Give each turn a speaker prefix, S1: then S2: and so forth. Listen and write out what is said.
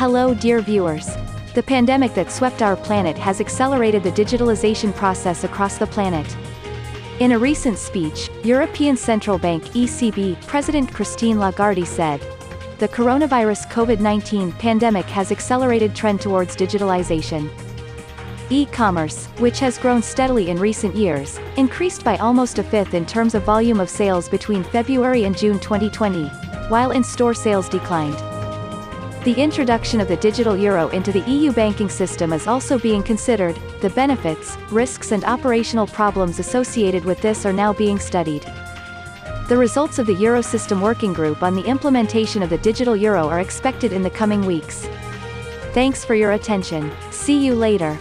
S1: Hello dear viewers. The pandemic that swept our planet has accelerated the digitalization process across the planet. In a recent speech, European Central Bank ECB President Christine Lagarde said, the coronavirus COVID-19 pandemic has accelerated trend towards digitalization. E-commerce, which has grown steadily in recent years, increased by almost a fifth in terms of volume of sales between February and June 2020, while in-store sales declined. The introduction of the digital euro into the EU banking system is also being considered, the benefits, risks and operational problems associated with this are now being studied. The results of the Eurosystem Working Group on the implementation of the digital euro are expected in the coming weeks. Thanks for your attention. See you later.